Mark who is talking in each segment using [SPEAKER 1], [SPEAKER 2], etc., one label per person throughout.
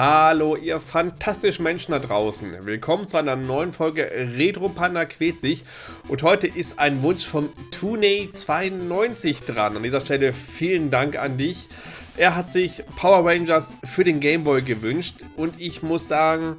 [SPEAKER 1] Hallo ihr fantastischen Menschen da draußen. Willkommen zu einer neuen Folge Retro Panda quält sich. Und heute ist ein Wunsch vom Tuney92 dran. An dieser Stelle vielen Dank an dich. Er hat sich Power Rangers für den Game Boy gewünscht und ich muss sagen,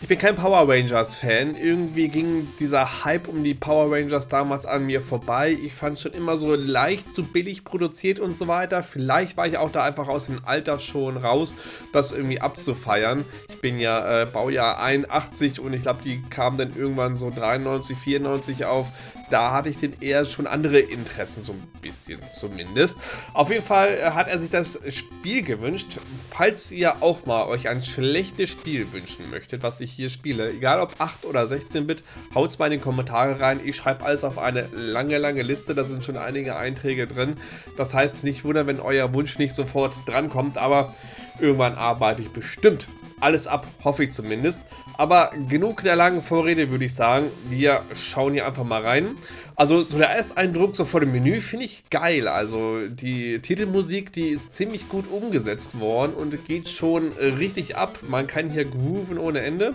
[SPEAKER 1] ich bin kein Power Rangers Fan. Irgendwie ging dieser Hype um die Power Rangers damals an mir vorbei. Ich fand schon immer so leicht zu billig produziert und so weiter. Vielleicht war ich auch da einfach aus dem Alter schon raus, das irgendwie abzufeiern. Ich bin ja äh, Baujahr 81 und ich glaube, die kamen dann irgendwann so 93, 94 auf. Da hatte ich den eher schon andere Interessen, so ein bisschen zumindest. Auf jeden Fall äh, hat er sich das Spiel gewünscht. Falls ihr auch mal euch ein schlechtes Spiel wünschen möchtet, was ich hier spiele. Egal ob 8 oder 16-Bit, haut es mal in die Kommentare rein. Ich schreibe alles auf eine lange, lange Liste. Da sind schon einige Einträge drin. Das heißt, nicht wundern, wenn euer Wunsch nicht sofort drankommt, aber irgendwann arbeite ich bestimmt alles ab, hoffe ich zumindest. Aber genug der langen Vorrede, würde ich sagen. Wir schauen hier einfach mal rein. Also so der Ersteindruck so vor dem Menü finde ich geil. Also die Titelmusik, die ist ziemlich gut umgesetzt worden und geht schon richtig ab. Man kann hier grooven ohne Ende.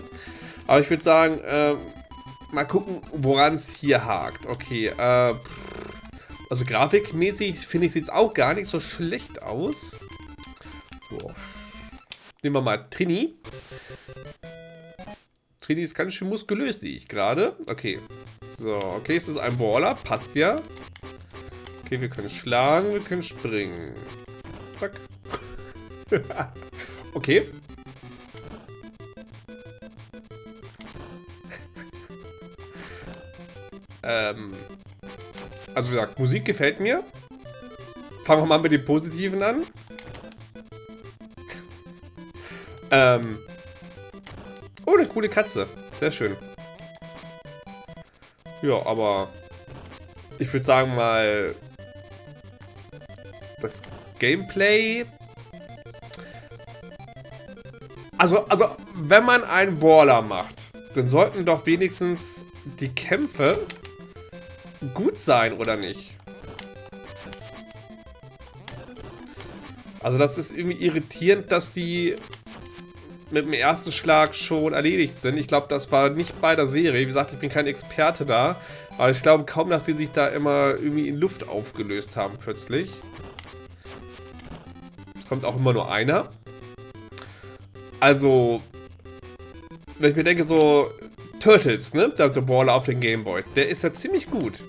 [SPEAKER 1] Aber ich würde sagen, äh, mal gucken, woran es hier hakt. Okay, äh, also grafikmäßig finde ich sieht es auch gar nicht so schlecht aus. So. Nehmen wir mal Trini. Trini ist ganz schön muskulös, sehe ich gerade. Okay, so, okay, es ist ein Baller. Passt ja. Okay, wir können schlagen, wir können springen. Zack. okay. ähm. Also wie gesagt, Musik gefällt mir. Fangen wir mal mit dem Positiven an. Ähm. Oh, eine coole Katze. Sehr schön. Ja, aber ich würde sagen mal, das Gameplay... Also, also, wenn man einen Brawler macht, dann sollten doch wenigstens die Kämpfe gut sein, oder nicht? Also das ist irgendwie irritierend, dass die mit dem ersten Schlag schon erledigt sind. Ich glaube, das war nicht bei der Serie. Wie gesagt, ich bin kein Experte da. Aber ich glaube kaum, dass sie sich da immer irgendwie in Luft aufgelöst haben plötzlich. Es kommt auch immer nur einer. Also, wenn ich mir denke, so Turtles, ne? Der, der Brawler auf dem Gameboy, der ist ja ziemlich gut.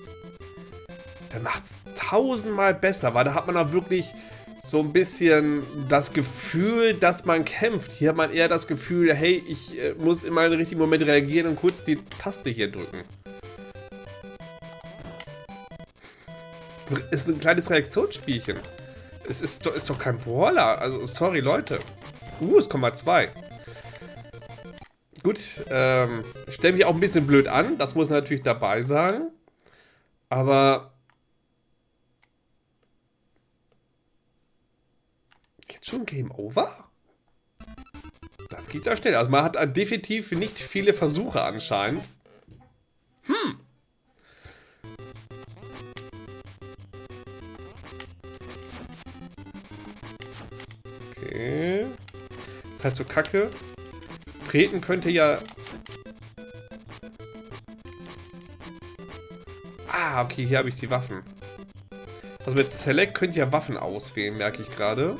[SPEAKER 1] Der macht es tausendmal besser, weil da hat man auch wirklich so ein bisschen das Gefühl, dass man kämpft. Hier hat man eher das Gefühl, hey, ich äh, muss in meinen richtigen Moment reagieren und kurz die Taste hier drücken. Ist ein kleines Reaktionsspielchen. Es ist, ist doch kein Brawler. Also, sorry, Leute. Uh, es kommt mal zwei. Gut, ähm, ich stelle mich auch ein bisschen blöd an. Das muss natürlich dabei sein. Aber Schon Game Over? Das geht ja schnell. Also man hat definitiv nicht viele Versuche anscheinend. Hm. Okay. Ist halt so kacke. Treten könnte ja... Ah, okay, hier habe ich die Waffen. Also mit Select könnt ihr Waffen auswählen, merke ich gerade.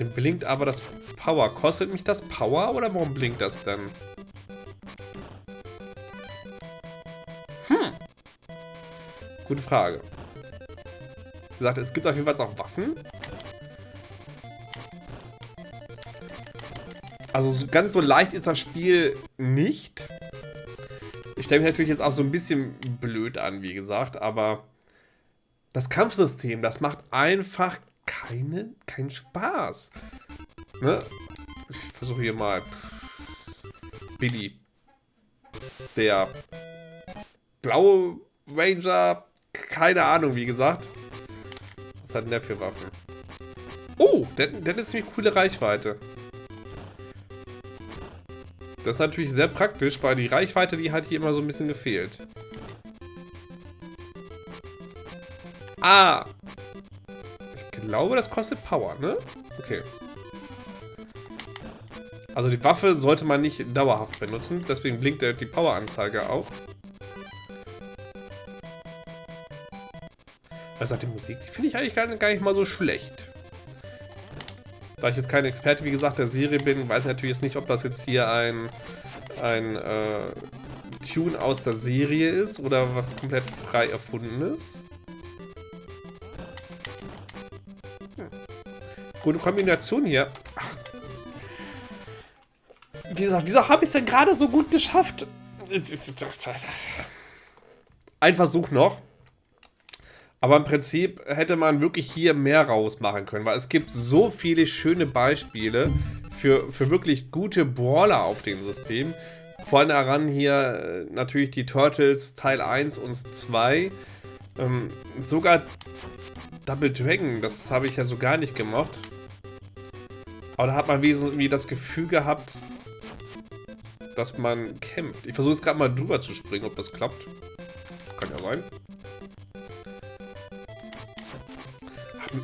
[SPEAKER 1] Dem blinkt aber das Power. Kostet mich das Power oder warum blinkt das denn? Hm. Gute Frage. Wie gesagt, es gibt auf jeden Fall auch Waffen. Also ganz so leicht ist das Spiel nicht. Ich stelle mich natürlich jetzt auch so ein bisschen blöd an, wie gesagt, aber das Kampfsystem, das macht einfach keine, keinen Spaß. Ne? Ich versuche hier mal. Billy. Der blaue Ranger. Keine Ahnung, wie gesagt. Was hat denn der für Waffen? Oh, der, der hat eine ziemlich coole Reichweite. Das ist natürlich sehr praktisch, weil die Reichweite, die hat hier immer so ein bisschen gefehlt. Ah, glaube, das kostet Power, ne? Okay. Also die Waffe sollte man nicht dauerhaft benutzen, deswegen blinkt die Poweranzeige auch. Sagt die Musik? Die finde ich eigentlich gar, gar nicht mal so schlecht. Da ich jetzt kein Experte, wie gesagt, der Serie bin, weiß ich natürlich jetzt nicht, ob das jetzt hier ein, ein äh, Tune aus der Serie ist oder was komplett frei erfunden Gute Kombination hier. Wieso, wieso habe ich es denn gerade so gut geschafft? Ein Versuch noch. Aber im Prinzip hätte man wirklich hier mehr rausmachen können, weil es gibt so viele schöne Beispiele für, für wirklich gute Brawler auf dem System. Vor allem daran hier äh, natürlich die Turtles Teil 1 und 2. Ähm, sogar Double Dragon, das habe ich ja so gar nicht gemacht. Aber da hat man wie das Gefühl gehabt, dass man kämpft. Ich versuche jetzt gerade mal drüber zu springen, ob das klappt. Kann ja sein.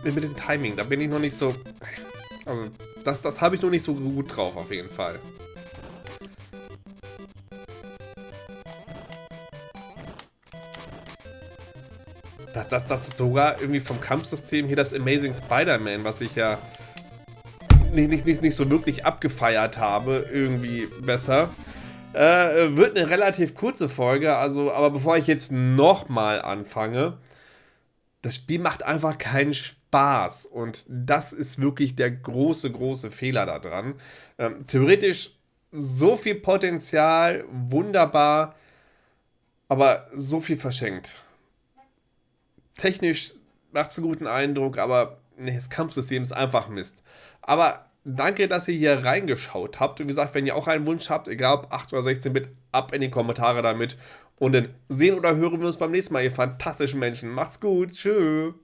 [SPEAKER 1] mit, mit dem Timing, da bin ich noch nicht so... Also, das, das habe ich noch nicht so gut drauf, auf jeden Fall. Das, das, das ist sogar irgendwie vom Kampfsystem hier das Amazing Spider-Man, was ich ja nicht, nicht, nicht, nicht so wirklich abgefeiert habe, irgendwie besser. Äh, wird eine relativ kurze Folge, also, aber bevor ich jetzt nochmal anfange, das Spiel macht einfach keinen Spaß. Und das ist wirklich der große, große Fehler daran. Ähm, theoretisch so viel Potenzial, wunderbar, aber so viel verschenkt. Technisch macht es einen guten Eindruck, aber nee, das Kampfsystem ist einfach Mist. Aber danke, dass ihr hier reingeschaut habt. Und wie gesagt, wenn ihr auch einen Wunsch habt, egal ob 8 oder 16 Bit, ab in die Kommentare damit. Und dann sehen oder hören wir uns beim nächsten Mal, ihr fantastischen Menschen. Macht's gut. Tschüss.